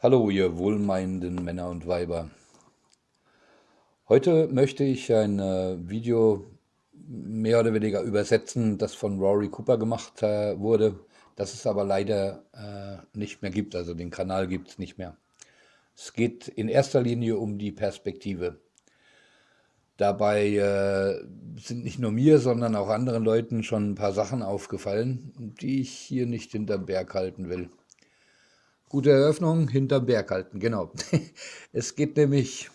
Hallo, ihr wohlmeinenden Männer und Weiber. Heute möchte ich ein äh, Video mehr oder weniger übersetzen, das von Rory Cooper gemacht äh, wurde, das es aber leider äh, nicht mehr gibt, also den Kanal gibt es nicht mehr. Es geht in erster Linie um die Perspektive. Dabei sind nicht nur mir, sondern auch anderen Leuten schon ein paar Sachen aufgefallen, die ich hier nicht hinterm Berg halten will. Gute Eröffnung, hinterm Berg halten, genau. Es geht nämlich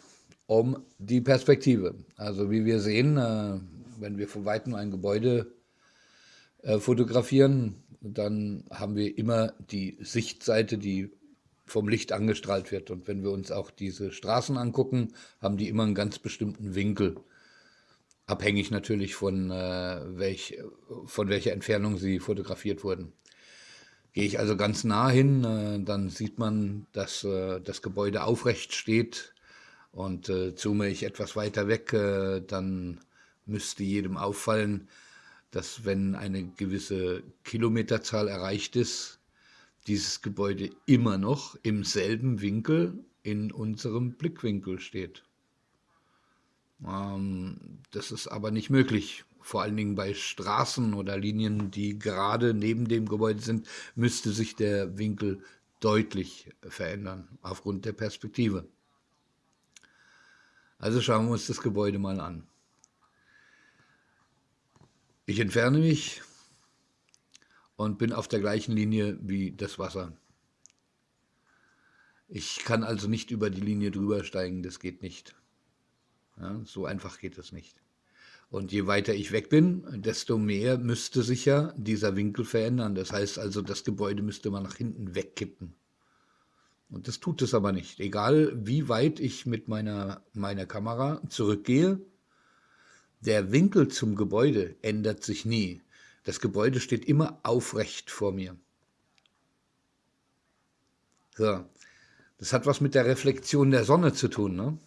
um die Perspektive. Also wie wir sehen, äh, wenn wir von Weitem ein Gebäude äh, fotografieren, dann haben wir immer die Sichtseite, die vom Licht angestrahlt wird. Und wenn wir uns auch diese Straßen angucken, haben die immer einen ganz bestimmten Winkel. Abhängig natürlich von, äh, welch, von welcher Entfernung sie fotografiert wurden. Gehe ich also ganz nah hin, äh, dann sieht man, dass äh, das Gebäude aufrecht steht und äh, zoome ich etwas weiter weg, dann müsste jedem auffallen, dass wenn eine gewisse Kilometerzahl erreicht ist, dieses Gebäude immer noch im selben Winkel in unserem Blickwinkel steht. Ähm, das ist aber nicht möglich vor allen Dingen bei Straßen oder Linien, die gerade neben dem Gebäude sind, müsste sich der Winkel deutlich verändern aufgrund der Perspektive. Also schauen wir uns das Gebäude mal an. Ich entferne mich und bin auf der gleichen Linie wie das Wasser. Ich kann also nicht über die Linie drüber steigen, das geht nicht. Ja, so einfach geht es nicht. Und je weiter ich weg bin, desto mehr müsste sich ja dieser Winkel verändern. Das heißt also, das Gebäude müsste man nach hinten wegkippen. Und das tut es aber nicht. Egal wie weit ich mit meiner, meiner Kamera zurückgehe, der Winkel zum Gebäude ändert sich nie. Das Gebäude steht immer aufrecht vor mir. So. Das hat was mit der Reflexion der Sonne zu tun. Ne?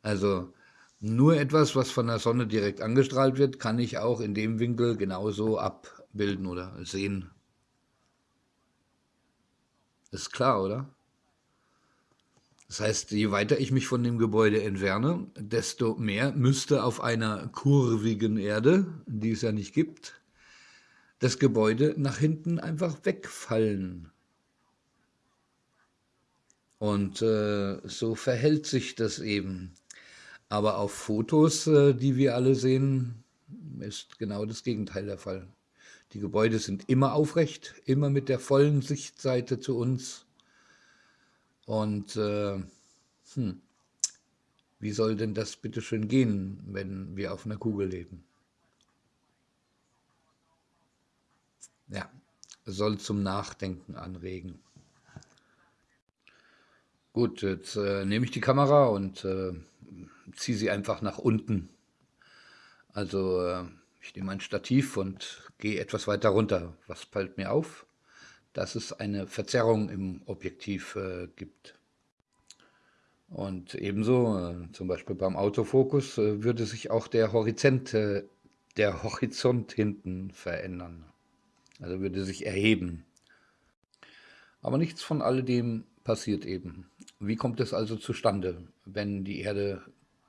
Also nur etwas, was von der Sonne direkt angestrahlt wird, kann ich auch in dem Winkel genauso abbilden oder sehen. Ist klar, oder? Das heißt, je weiter ich mich von dem Gebäude entferne, desto mehr müsste auf einer kurvigen Erde, die es ja nicht gibt, das Gebäude nach hinten einfach wegfallen. Und äh, so verhält sich das eben. Aber auf Fotos, äh, die wir alle sehen, ist genau das Gegenteil der Fall. Die Gebäude sind immer aufrecht, immer mit der vollen Sichtseite zu uns. Und äh, hm, wie soll denn das bitte schön gehen, wenn wir auf einer Kugel leben? Ja, soll zum Nachdenken anregen. Gut, jetzt äh, nehme ich die Kamera und äh, ziehe sie einfach nach unten. Also äh, ich nehme ein Stativ und gehe etwas weiter runter. Was fällt mir auf? Dass es eine Verzerrung im Objektiv äh, gibt. Und ebenso, äh, zum Beispiel beim Autofokus, würde sich auch der Horizont, der Horizont hinten verändern. Also würde sich erheben. Aber nichts von alledem passiert eben. Wie kommt es also zustande, wenn die Erde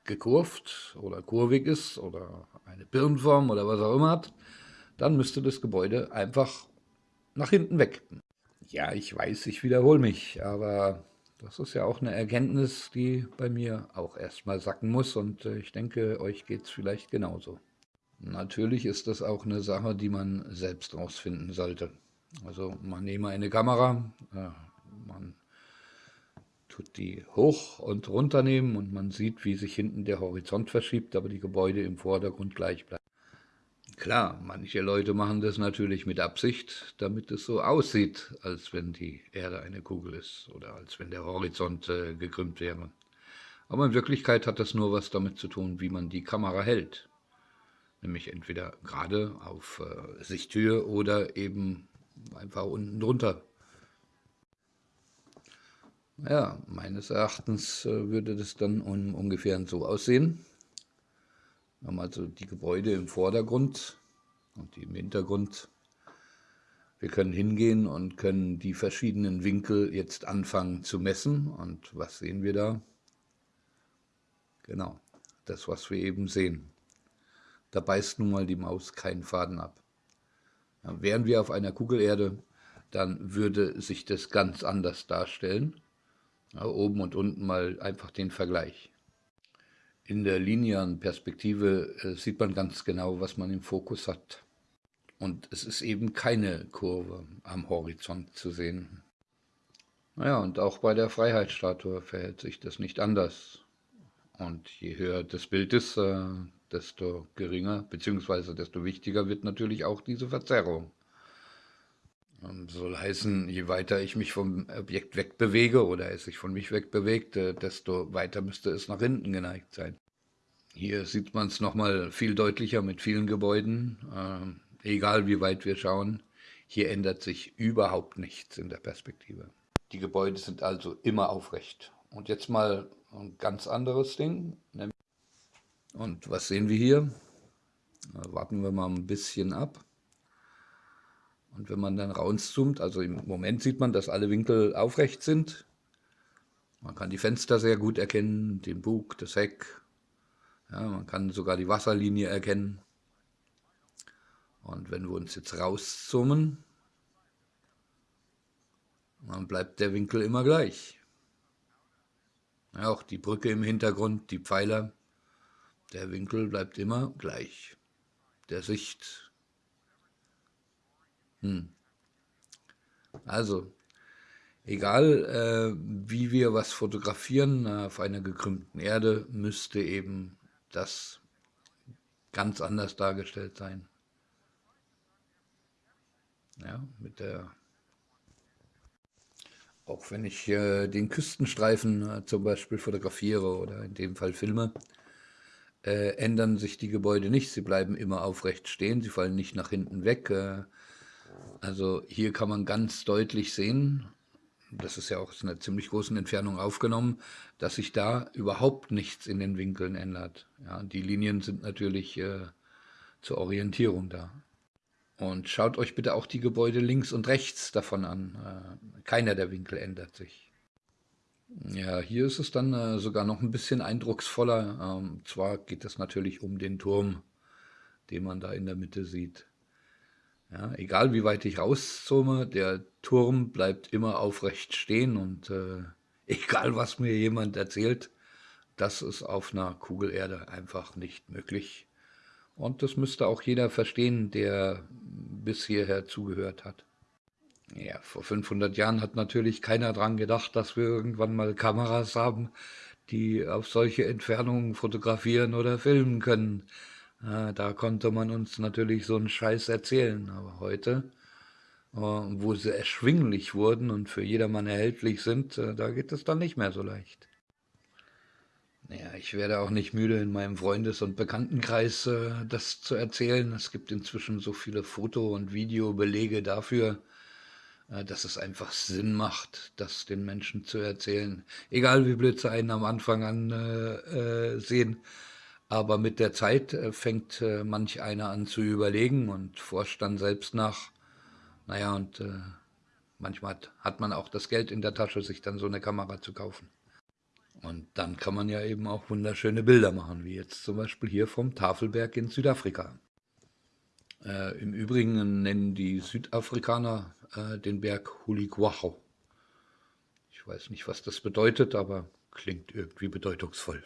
gekurvt oder kurvig ist oder eine Birnenform oder was auch immer hat, dann müsste das Gebäude einfach nach hinten weg. Ja, ich weiß, ich wiederhole mich, aber das ist ja auch eine Erkenntnis, die bei mir auch erstmal sacken muss und äh, ich denke, euch geht es vielleicht genauso. Natürlich ist das auch eine Sache, die man selbst rausfinden sollte. Also man nehme eine Kamera, äh, man tut die hoch und runter nehmen und man sieht, wie sich hinten der Horizont verschiebt, aber die Gebäude im Vordergrund gleich bleiben. Klar, manche Leute machen das natürlich mit Absicht, damit es so aussieht, als wenn die Erde eine Kugel ist oder als wenn der Horizont äh, gekrümmt wäre. Aber in Wirklichkeit hat das nur was damit zu tun, wie man die Kamera hält. Nämlich entweder gerade auf äh, Sichthöhe oder eben einfach unten drunter ja, meines Erachtens äh, würde das dann um, ungefähr so aussehen. Wir haben also die Gebäude im Vordergrund und die im Hintergrund. Wir können hingehen und können die verschiedenen Winkel jetzt anfangen zu messen. Und was sehen wir da? Genau, das, was wir eben sehen. Da beißt nun mal die Maus keinen Faden ab. Ja, wären wir auf einer Kugelerde, dann würde sich das ganz anders darstellen. Oben und unten mal einfach den Vergleich. In der linearen Perspektive äh, sieht man ganz genau, was man im Fokus hat. Und es ist eben keine Kurve am Horizont zu sehen. Naja, und auch bei der Freiheitsstatue verhält sich das nicht anders. Und je höher das Bild ist, äh, desto geringer bzw. desto wichtiger wird natürlich auch diese Verzerrung. Und soll heißen, je weiter ich mich vom Objekt wegbewege oder es sich von mich wegbewegt, desto weiter müsste es nach hinten geneigt sein. Hier sieht man es nochmal viel deutlicher mit vielen Gebäuden. Äh, egal wie weit wir schauen, hier ändert sich überhaupt nichts in der Perspektive. Die Gebäude sind also immer aufrecht. Und jetzt mal ein ganz anderes Ding. Und was sehen wir hier? Warten wir mal ein bisschen ab. Und wenn man dann raunzoomt, also im Moment sieht man, dass alle Winkel aufrecht sind. Man kann die Fenster sehr gut erkennen, den Bug, das Heck. Ja, man kann sogar die Wasserlinie erkennen. Und wenn wir uns jetzt rauszoomen, dann bleibt der Winkel immer gleich. Ja, auch die Brücke im Hintergrund, die Pfeiler, der Winkel bleibt immer gleich. Der Sicht. Hm. Also, egal äh, wie wir was fotografieren, äh, auf einer gekrümmten Erde müsste eben das ganz anders dargestellt sein. Ja, mit der auch wenn ich äh, den Küstenstreifen äh, zum Beispiel fotografiere oder in dem Fall filme, äh, ändern sich die Gebäude nicht. Sie bleiben immer aufrecht stehen, sie fallen nicht nach hinten weg. Also hier kann man ganz deutlich sehen, das ist ja auch aus einer ziemlich großen Entfernung aufgenommen, dass sich da überhaupt nichts in den Winkeln ändert. Ja, die Linien sind natürlich äh, zur Orientierung da. Und schaut euch bitte auch die Gebäude links und rechts davon an. Äh, keiner der Winkel ändert sich. Ja, hier ist es dann äh, sogar noch ein bisschen eindrucksvoller. Ähm, zwar geht es natürlich um den Turm, den man da in der Mitte sieht. Ja, egal wie weit ich rauszoome, der Turm bleibt immer aufrecht stehen und äh, egal was mir jemand erzählt, das ist auf einer Kugelerde einfach nicht möglich. Und das müsste auch jeder verstehen, der bis hierher zugehört hat. Ja, vor 500 Jahren hat natürlich keiner dran gedacht, dass wir irgendwann mal Kameras haben, die auf solche Entfernungen fotografieren oder filmen können. Da konnte man uns natürlich so einen Scheiß erzählen. Aber heute, äh, wo sie erschwinglich wurden und für jedermann erhältlich sind, äh, da geht es dann nicht mehr so leicht. Naja, ich werde auch nicht müde, in meinem Freundes- und Bekanntenkreis äh, das zu erzählen. Es gibt inzwischen so viele Foto- und Videobelege dafür, äh, dass es einfach Sinn macht, das den Menschen zu erzählen. Egal wie blöd sie einen am Anfang an äh, äh sehen. Aber mit der Zeit äh, fängt äh, manch einer an zu überlegen und forscht dann selbst nach. Naja, und manchmal hat, hat man auch das Geld in der Tasche, sich dann so eine Kamera zu kaufen. Und dann kann man ja eben auch wunderschöne Bilder machen, wie jetzt zum Beispiel hier vom Tafelberg in Südafrika. Äh, Im Übrigen nennen die Südafrikaner äh, den Berg Huligwacho. Ich weiß nicht, was das bedeutet, aber klingt irgendwie bedeutungsvoll.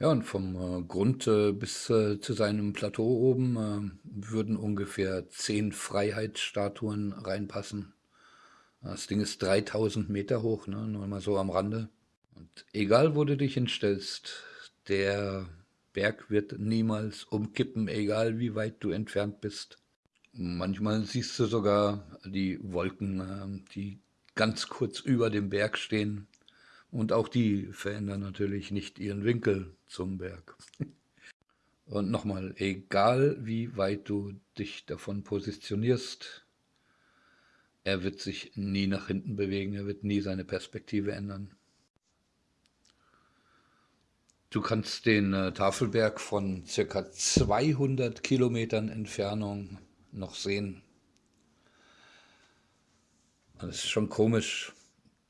Ja, und vom äh, Grund äh, bis äh, zu seinem Plateau oben würden ungefähr zehn Freiheitsstatuen reinpassen. Das Ding ist 3000 Meter hoch, ne? nur mal so am Rande. Und egal, wo du dich hinstellst, der Berg wird niemals umkippen, egal wie weit du entfernt bist. Manchmal siehst du sogar die Wolken, die ganz kurz über dem Berg stehen. Und auch die verändern natürlich nicht ihren Winkel zum Berg. Und nochmal, egal wie weit du dich davon positionierst, er wird sich nie nach hinten bewegen, er wird nie seine Perspektive ändern. Du kannst den äh, Tafelberg von circa 200 Kilometern Entfernung noch sehen. Es ist schon komisch,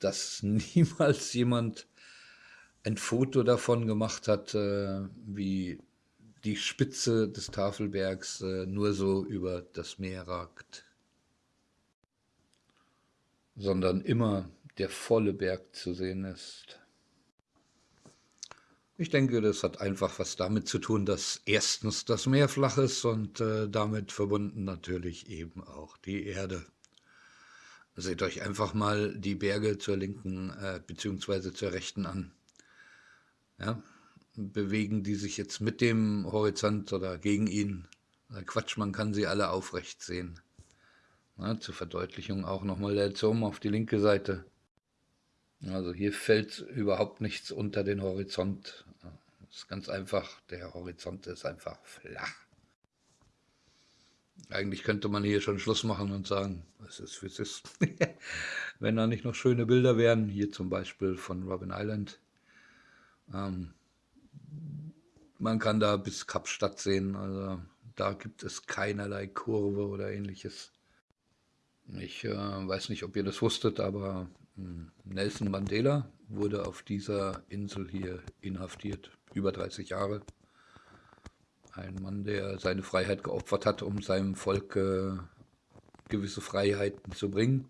dass niemals jemand ein Foto davon gemacht hat, äh, wie die Spitze des Tafelbergs äh, nur so über das Meer ragt, sondern immer der volle Berg zu sehen ist. Ich denke, das hat einfach was damit zu tun, dass erstens das Meer flach ist und äh, damit verbunden natürlich eben auch die Erde. Seht euch einfach mal die Berge zur linken äh, bzw. zur rechten an. Ja, bewegen die sich jetzt mit dem Horizont oder gegen ihn? Quatsch, man kann sie alle aufrecht sehen. Ja, zur Verdeutlichung auch nochmal der Zoom auf die linke Seite. Also hier fällt überhaupt nichts unter den Horizont. Das ist ganz einfach, der Horizont ist einfach flach. Eigentlich könnte man hier schon Schluss machen und sagen, es ist wie es ist. Wenn da nicht noch schöne Bilder wären, hier zum Beispiel von Robin Island. Ähm, man kann da bis Kapstadt sehen, also da gibt es keinerlei Kurve oder ähnliches. Ich äh, weiß nicht, ob ihr das wusstet, aber äh, Nelson Mandela wurde auf dieser Insel hier inhaftiert, über 30 Jahre. Ein Mann, der seine Freiheit geopfert hat, um seinem Volk äh, gewisse Freiheiten zu bringen,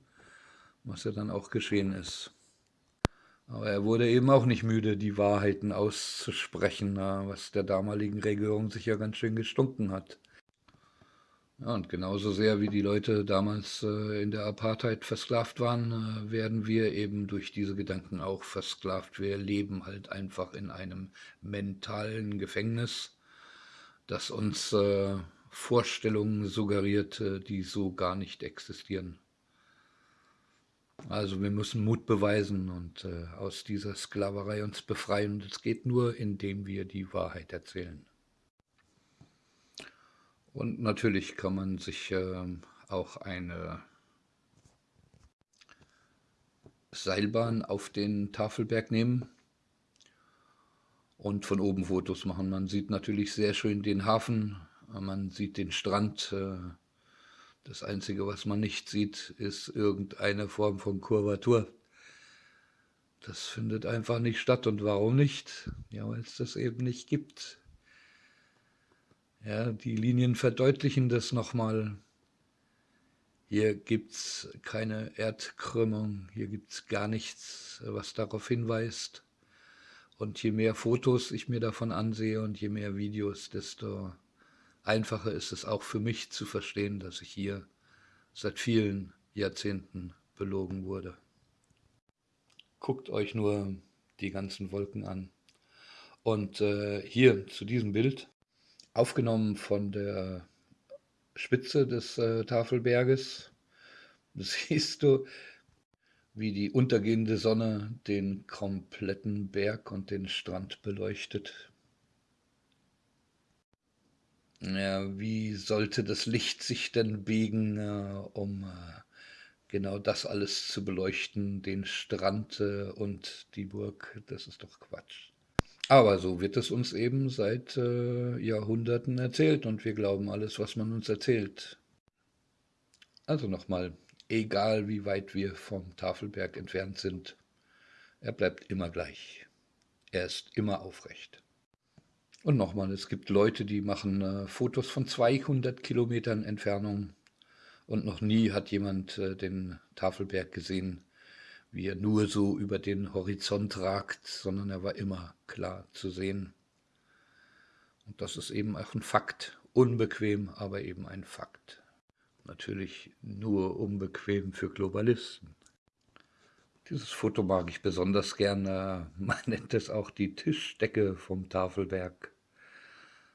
was ja dann auch geschehen ist. Aber er wurde eben auch nicht müde, die Wahrheiten auszusprechen, was der damaligen Regierung sicher ganz schön gestunken hat. Ja, und genauso sehr wie die Leute damals äh, in der Apartheid versklavt waren, äh, werden wir eben durch diese Gedanken auch versklavt. Wir leben halt einfach in einem mentalen Gefängnis, das uns äh, Vorstellungen suggeriert, äh, die so gar nicht existieren. Also wir müssen Mut beweisen und äh, aus dieser Sklaverei uns befreien. Das geht nur, indem wir die Wahrheit erzählen. Und natürlich kann man sich äh, auch eine Seilbahn auf den Tafelberg nehmen und von oben Fotos machen. Man sieht natürlich sehr schön den Hafen, man sieht den Strand. Äh, das Einzige, was man nicht sieht, ist irgendeine Form von Kurvatur. Das findet einfach nicht statt. Und warum nicht? Ja, weil es das eben nicht gibt. Ja, die Linien verdeutlichen das nochmal. Hier gibt es keine Erdkrümmung, hier gibt es gar nichts, was darauf hinweist. Und je mehr Fotos ich mir davon ansehe und je mehr Videos, desto einfacher ist es auch für mich zu verstehen, dass ich hier seit vielen Jahrzehnten belogen wurde. Guckt euch nur die ganzen Wolken an. Und äh, hier zu diesem Bild aufgenommen von der Spitze des äh, Tafelberges. siehst du, wie die untergehende Sonne den kompletten Berg und den Strand beleuchtet. Ja, wie sollte das Licht sich denn biegen, äh, um äh, genau das alles zu beleuchten, den Strand äh, und die Burg? Das ist doch Quatsch. Aber so wird es uns eben seit Jahrhunderten erzählt und wir glauben alles, was man uns erzählt. Also nochmal, egal wie weit wir vom Tafelberg entfernt sind, er bleibt immer gleich. Er ist immer aufrecht. Und nochmal, es gibt Leute, die machen äh, Fotos von 200 Kilometern Entfernung und noch nie hat jemand äh, den Tafelberg gesehen, wie er nur so über den Horizont ragt, sondern er war immer klar zu sehen. Und das ist eben auch ein Fakt. Unbequem, aber eben ein Fakt. Natürlich nur unbequem für Globalisten. Dieses Foto mag ich besonders gerne. Man nennt es auch die Tischdecke vom Tafelberg.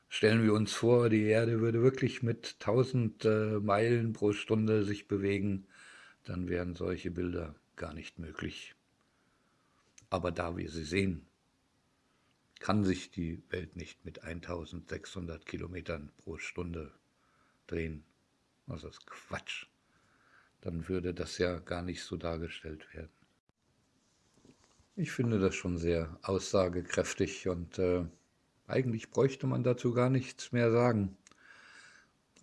Stellen wir uns vor, die Erde würde wirklich mit 1000 äh, Meilen pro Stunde sich bewegen, dann wären solche Bilder gar nicht möglich. Aber da wir sie sehen, kann sich die Welt nicht mit 1600 Kilometern pro Stunde drehen. Das ist Quatsch. Dann würde das ja gar nicht so dargestellt werden. Ich finde das schon sehr aussagekräftig und äh, eigentlich bräuchte man dazu gar nichts mehr sagen.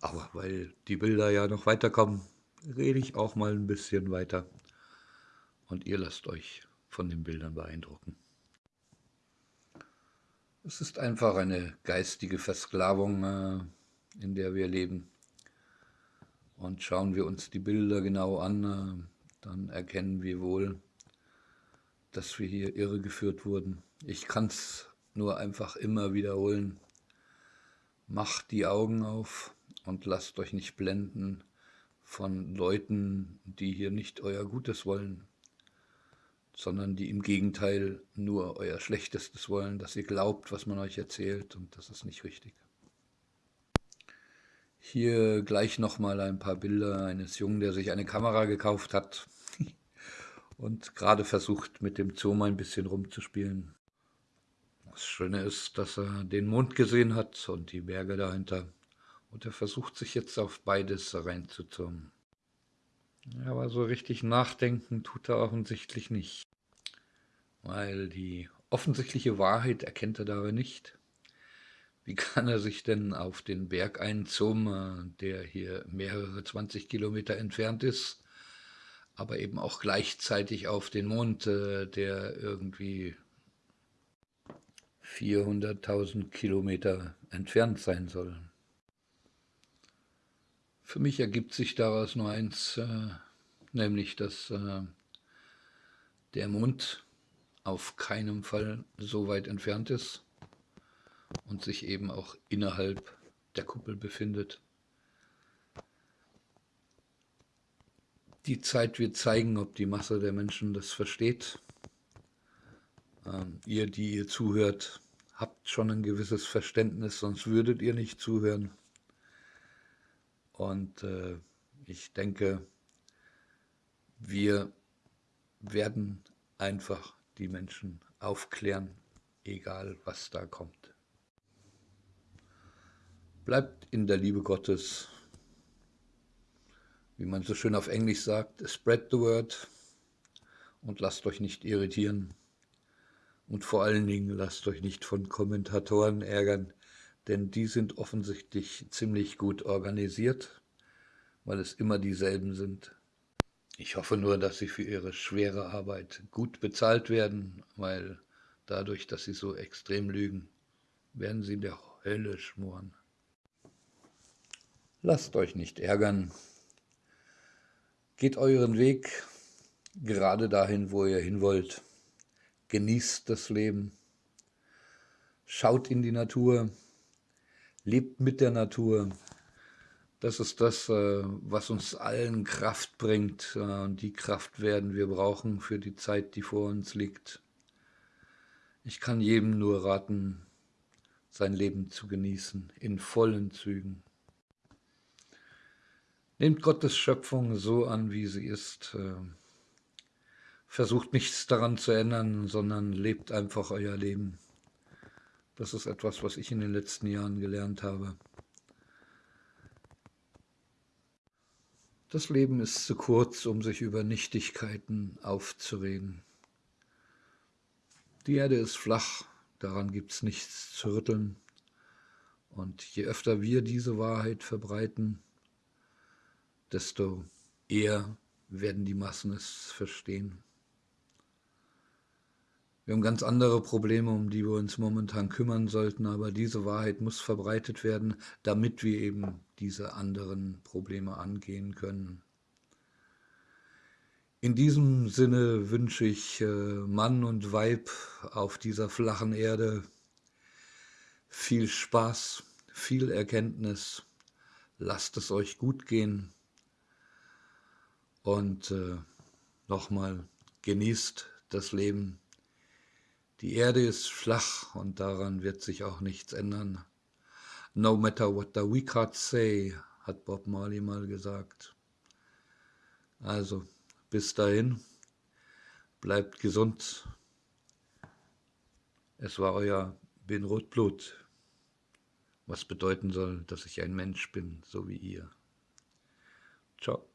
Aber weil die Bilder ja noch weiterkommen, rede ich auch mal ein bisschen weiter. und ihr lasst euch von den Bildern beeindrucken. Es ist einfach eine geistige Versklavung, äh, in der wir leben. Und schauen wir uns die Bilder genau an, äh, dann erkennen wir wohl, dass wir hier irregeführt wurden. Ich kann es nur einfach immer wiederholen. Macht die Augen auf und lasst euch nicht blenden von Leuten, die hier nicht euer Gutes wollen, sondern die im Gegenteil nur euer Schlechtestes wollen, dass ihr glaubt, was man euch erzählt und das ist nicht richtig. Hier gleich nochmal ein paar Bilder eines Jungen, der sich eine Kamera gekauft hat und gerade versucht, mit dem Zoom ein bisschen rumzuspielen. Das Schöne ist, dass er den Mond gesehen hat und die Berge dahinter. Und er versucht sich jetzt auf beides reinzuzoomen. Aber so richtig nachdenken tut er offensichtlich nicht. Weil die offensichtliche Wahrheit erkennt er dabei nicht. Wie kann er sich denn auf den Berg einzoomen, der hier mehrere 20 Kilometer entfernt ist, aber eben auch gleichzeitig auf den Mond, äh, der irgendwie 400.000 Kilometer entfernt sein soll. Für mich ergibt sich daraus nur eins, äh, nämlich dass äh, der Mond auf keinem Fall so weit entfernt ist und sich eben auch innerhalb der Kuppel befindet. Die Zeit wird zeigen, ob die Masse der Menschen das versteht. Ähm, ihr, die ihr zuhört, habt schon ein gewisses Verständnis, sonst würdet ihr nicht zuhören. Und äh, ich denke, wir werden einfach die Menschen aufklären, egal was da kommt. Bleibt in der Liebe Gottes wie man so schön auf Englisch sagt, spread the word und lasst euch nicht irritieren. Und vor allen Dingen lasst euch nicht von Kommentatoren ärgern, denn die sind offensichtlich ziemlich gut organisiert, weil es immer dieselben sind. Ich hoffe nur, dass sie für ihre schwere Arbeit gut bezahlt werden, weil dadurch, dass sie so extrem lügen, werden sie in der Hölle schmoren. Lasst euch nicht ärgern, Geht euren Weg gerade dahin, wo ihr hin wollt. Genießt das Leben. Schaut in die Natur. Lebt mit der Natur. Das ist das, äh, was uns allen Kraft bringt. Äh, und die Kraft werden wir brauchen für die Zeit, die vor uns liegt. Ich kann jedem nur raten, sein Leben zu genießen, in vollen Zügen. Nehmt Gottes Schöpfung so an, wie sie ist. Äh, versucht nichts daran zu ändern, sondern lebt einfach euer Leben. Das ist etwas, was ich in den letzten Jahren gelernt habe. Das Leben ist zu kurz, um sich über Nichtigkeiten aufzuregen. Die Erde ist flach, daran gibt es nichts zu rütteln. Und je öfter wir diese Wahrheit verbreiten, desto eher werden die Massen es verstehen. Wir haben ganz andere Probleme, um die wir uns momentan kümmern sollten, aber diese Wahrheit muss verbreitet werden, damit wir eben diese anderen Probleme angehen können. In diesem Sinne wünsche ich äh, Mann und Weib auf dieser flachen Erde viel Spaß, viel Erkenntnis. Lasst es euch gut gehen. Und äh, nochmal, genießt das Leben. Die Erde ist flach und daran wird sich auch nichts ändern. No matter what the we can't say, hat Bob Marley mal gesagt. Also, bis dahin, bleibt gesund. Es war euer Bin Rotblut, was bedeuten soll, dass ich ein Mensch bin, so wie ihr. Ciao.